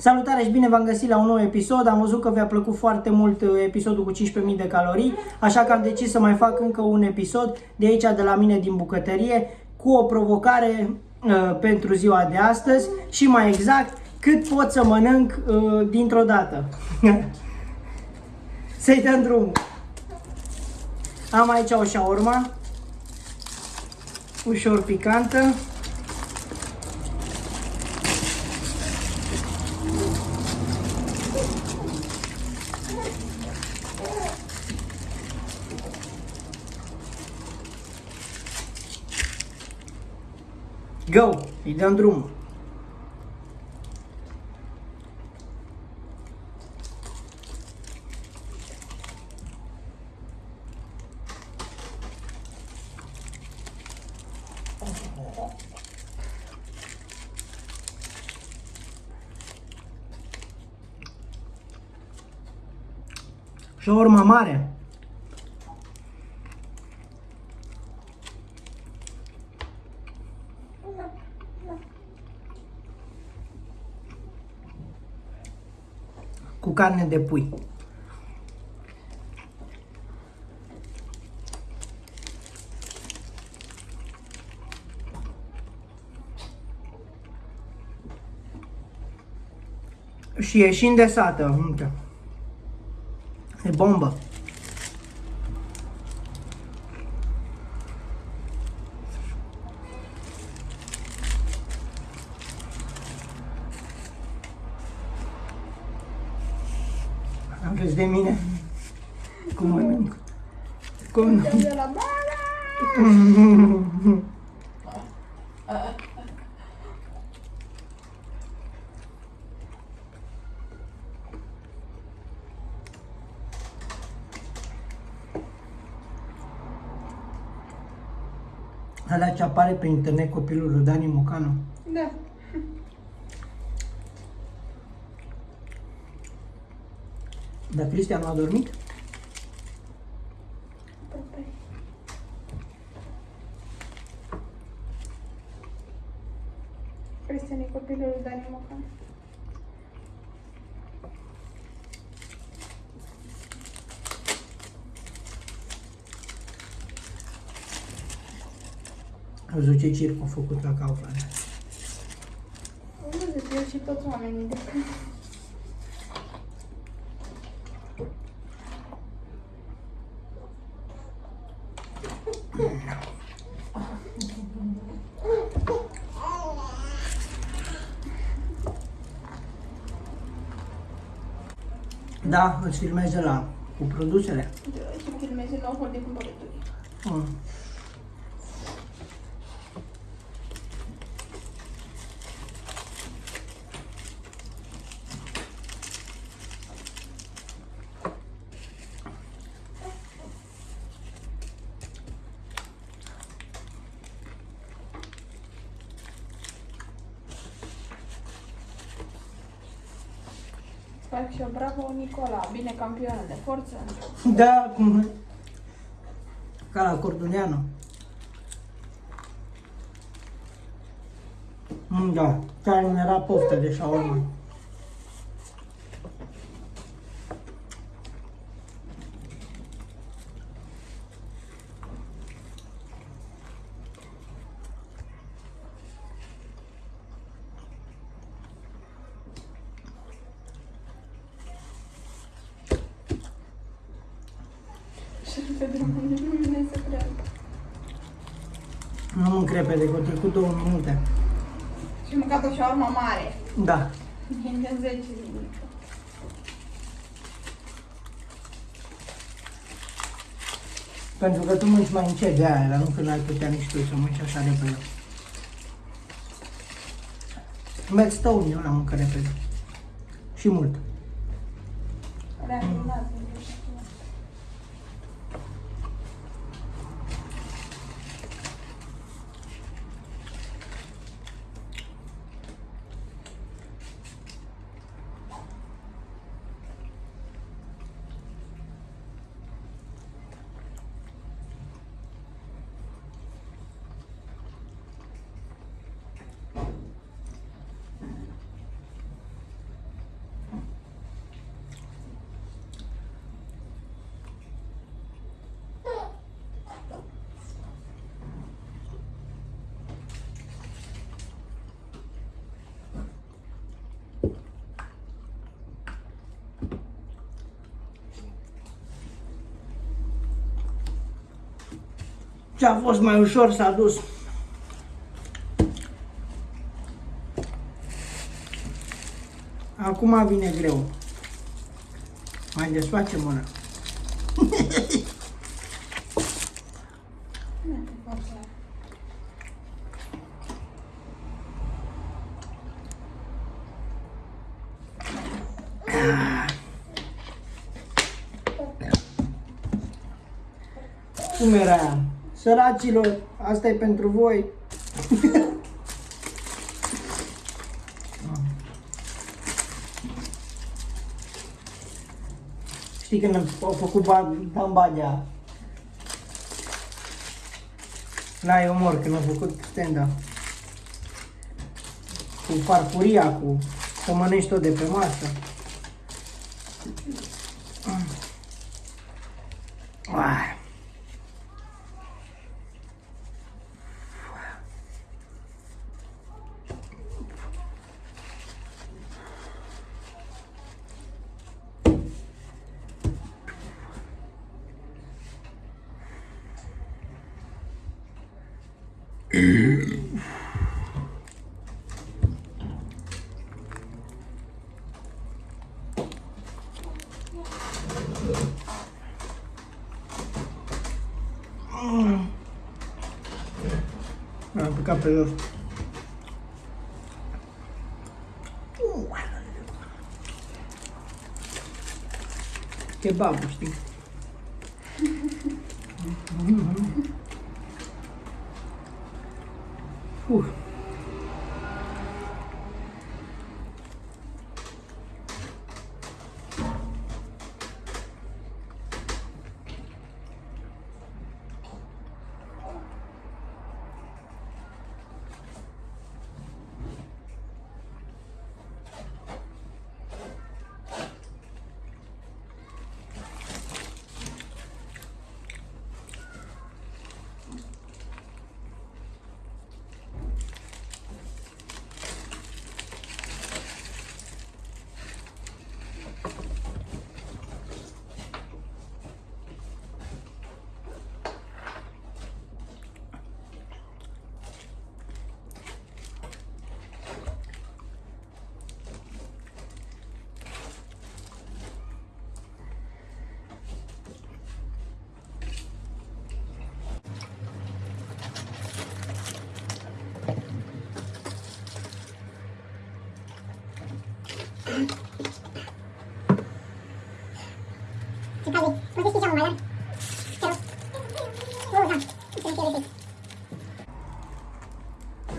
Salutare și bine v-am găsit la un nou episod. Am văzut că vi-a plăcut foarte mult uh, episodul cu 15.000 de calorii, așa că am decis să mai fac încă un episod de aici, de la mine din bucătărie, cu o provocare uh, pentru ziua de astăzi și mai exact cât pot să mănânc uh, dintr-o dată. Să-i dăm drum. Am aici o șaurma, ușor picantă. Go! Îi dăm drumul. Și o urmă mare. Carne de pui. Și e și îndesată. Uite. E bombă. Am râs de mine. Cum mănânc. Cum De la mama! Alea ce apare pe internet copilul lui Dani Mocanu. Da. Dar Cristian nu a dormit? Cristian e copilul lui Dani Mocan. Am văzut ce circ a făcut la Kaufland. Am văzut eu și toți oamenii de când. Da, îți filmez de la cu produsele. Și filmeze nou hol de cumpărături. Mm. Fac și eu, bravo Nicola, bine campionă de forță. Da, cum... Ca la Corduneanu. Mm, Da, chiar îmi era poftă de șaurma. Pe drumul nu vine să creadă. Nu mânc repede, că au trecut două minute. Și am mâncat o șaurma mare. Da. Din de 10 minute. Pentru că tu mânci mai încet de aia, dar nu că n-ai putea nici tu să mânci așa repede. Merg stău eu la mâncă repede. Și mult. Reacționați. Ce a fost mai ușor s-a dus. Acum vine greu. Mai desfacem una. Cum era aia? Săracilor, asta e pentru voi. Știi când au făcut Bambadea? La e umor, când au făcut stand Cu farfuria, cu să mănânci tot de pe masă. Am picat pe jos. Kebabul,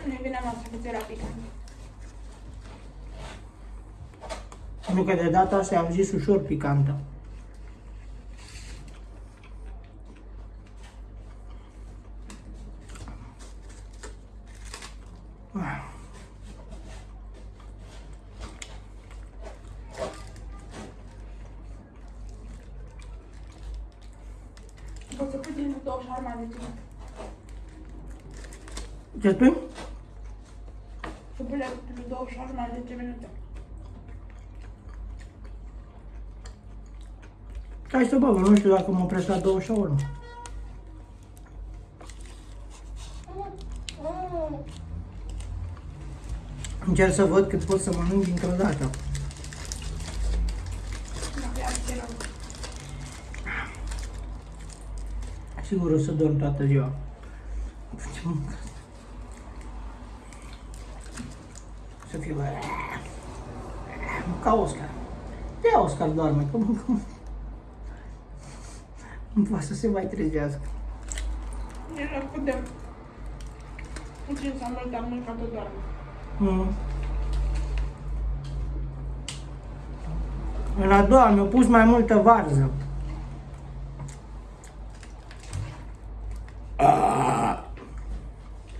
Nu e bine masă, că ți era picant. Nu că de data asta am zis ușor picantă. Poți să pui din două șarma de tine. Ce spui? Să pui la două șarma de 10 minute. Hai să băgă, nu știu dacă mă opresc la două sau nu. Încerc să văd cât pot să mănânc dintr-o dată. Nu, ia ce rău. Sigur o să dorm toată ziua. Ce mânc? Să fiu... Ca Oscar. Ia Oscar doarme, că mâncăm. Nu poate să se mai trezească. E cât de puțin sau mult am mâncat tot doar. Mm. În a doua mi-au pus mai multă varză.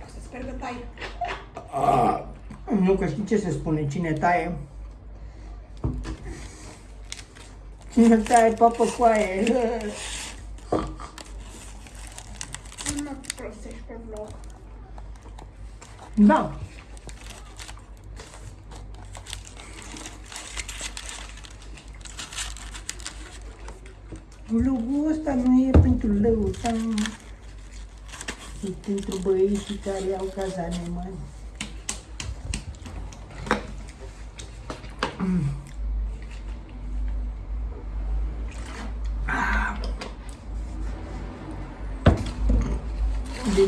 O să sper că tai. Nu că știi ce se spune, cine taie? Cine taie papă coaie? Nu mă prostești pe vlog. Da. Vlogul ăsta nu e pentru lăuța. Și pentru băieții care au cazane mari. De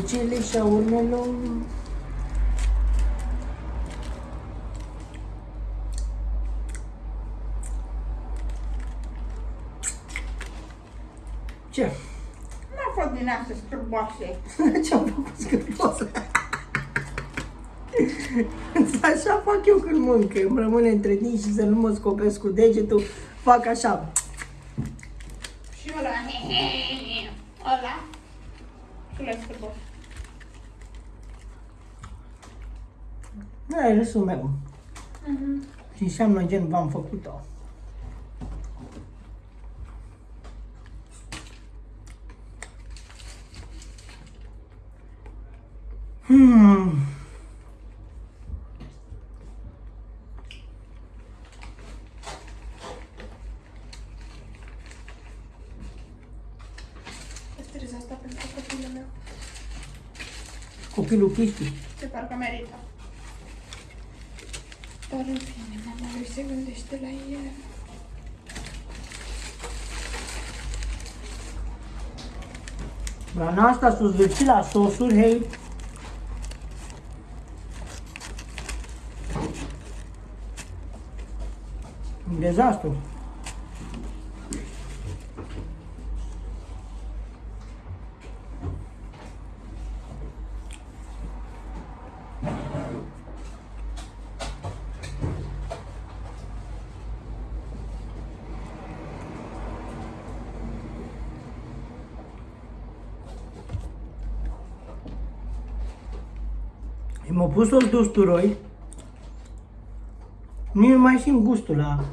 cele și a urmelor Ce? Nu a fost din astea scârboase. Ce-am făcut scârboasă? Așa fac eu când mânc, îmi rămâne între dinți și să nu mă scopesc cu degetul, fac așa. Și ăla, ăla, și ăla scârbos. Da, e râsul meu. Și înseamnă gen v-am făcut-o. Hmm. Păstrez asta pentru copilul meu. Copilul Cristi. Ce parcă merită. Dar în fine, mama lui se gândește la el. La asta s-o zvârci la sosuri, hei. Un dezastru. M-a pus o usturoi. Nu mai simt gustul la...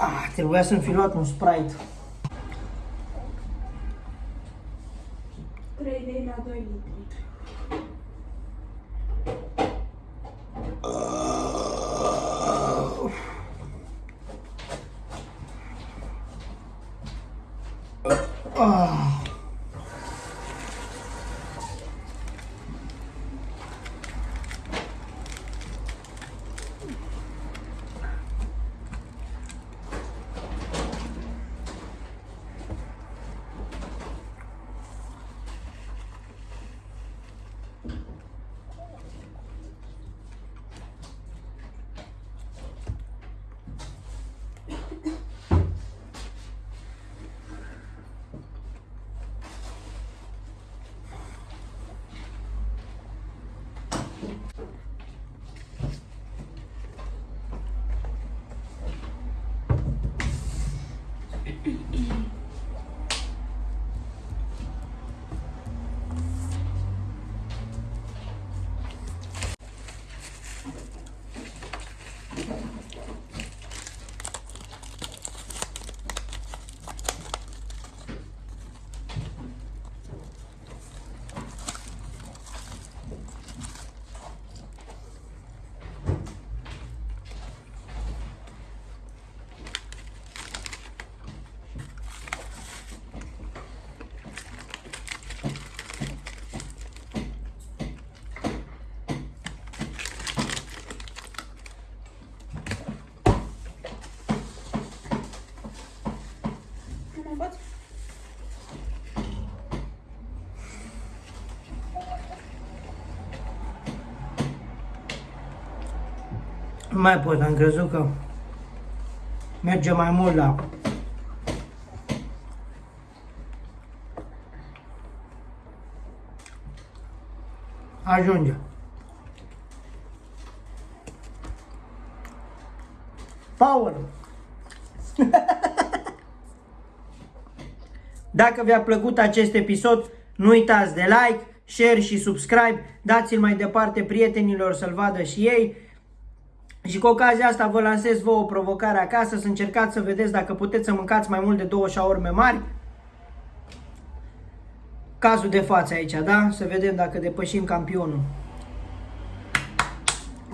Ah, trebuia să-mi fi luat un Sprite. Nu mai pot, am crezut că merge mai mult la... Ajunge. Power! Dacă vi-a plăcut acest episod, nu uitați de like, share și subscribe, dați-l mai departe prietenilor să-l vadă și ei. Și cu ocazia asta vă lansez vouă o provocare acasă, să încercați să vedeți dacă puteți să mâncați mai mult de două șaorme mari. Cazul de față aici, da? Să vedem dacă depășim campionul.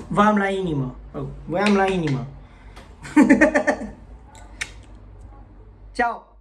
V-am la inimă. Voiam la inimă. Ciao!